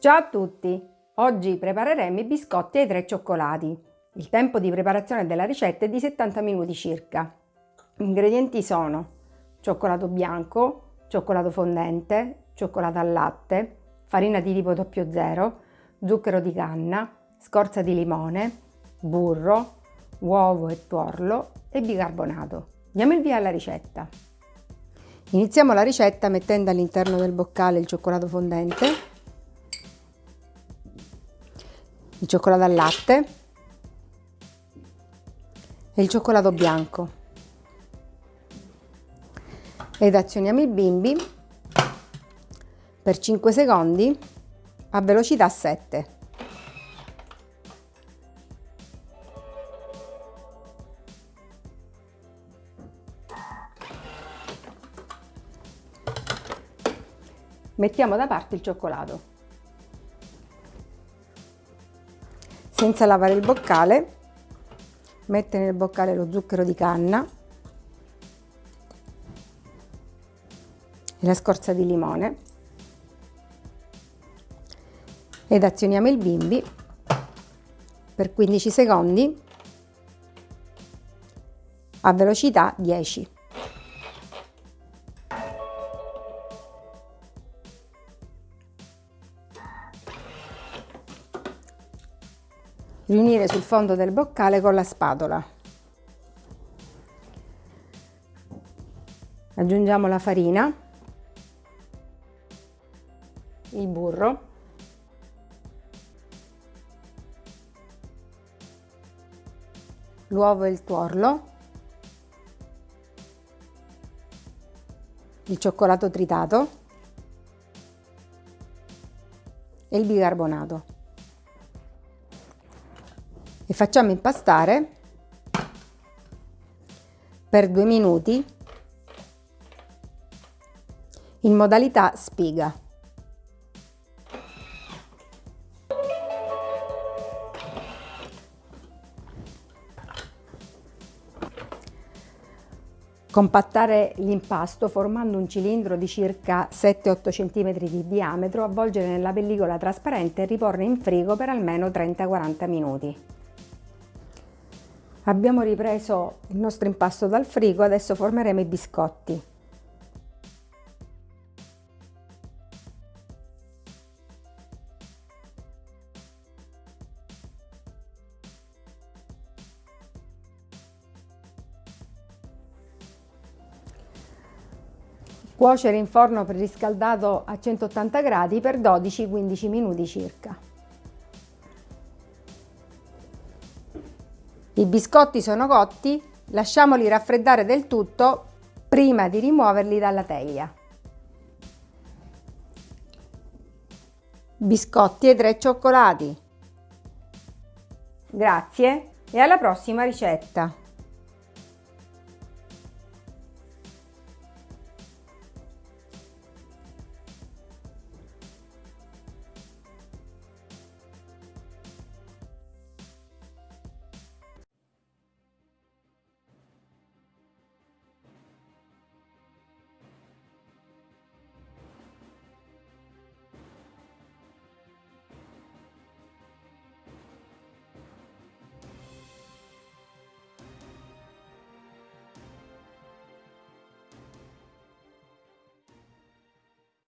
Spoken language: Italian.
Ciao a tutti! Oggi prepareremo i biscotti ai tre cioccolati. Il tempo di preparazione della ricetta è di 70 minuti circa. Gli ingredienti sono cioccolato bianco, cioccolato fondente, cioccolato al latte, farina di tipo 00, zucchero di canna, scorza di limone, burro, uovo e tuorlo e bicarbonato. Diamo il via alla ricetta. Iniziamo la ricetta mettendo all'interno del boccale il cioccolato fondente, il cioccolato al latte e il cioccolato bianco ed azioniamo il bimbi per 5 secondi a velocità 7. Mettiamo da parte il cioccolato. Senza lavare il boccale, mette nel boccale lo zucchero di canna e la scorza di limone ed azioniamo il bimbi per 15 secondi a velocità 10. Riunire sul fondo del boccale con la spatola. Aggiungiamo la farina, il burro, l'uovo e il tuorlo, il cioccolato tritato e il bicarbonato e facciamo impastare per due minuti in modalità spiga. Compattare l'impasto formando un cilindro di circa 7-8 cm di diametro, avvolgere nella pellicola trasparente e riporre in frigo per almeno 30-40 minuti. Abbiamo ripreso il nostro impasto dal frigo, adesso formeremo i biscotti. Cuocere in forno preriscaldato a 180 gradi per 12-15 minuti circa. I biscotti sono cotti, lasciamoli raffreddare del tutto prima di rimuoverli dalla teglia. Biscotti e tre cioccolati. Grazie e alla prossima ricetta!